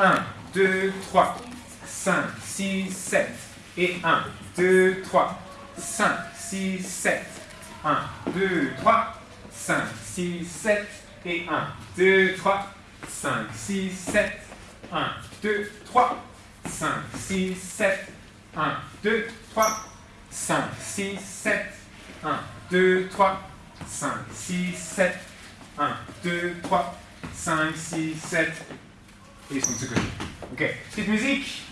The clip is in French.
1, 2, 3, 5, 6, 7. Et 1, 2, 3, 5, 6, 7. 1, 2, 3, 5, 6, 7. Et 1, 2, 3, 5, 6, 7. 1, 2, 3, 5, 6, 7. 1, 2, 3, 5, 6, 7. 1, 2, 3, 5, 6, 7. 1, 2, 3, 5, 6, 7. Et je compte ce que Ok, petite musique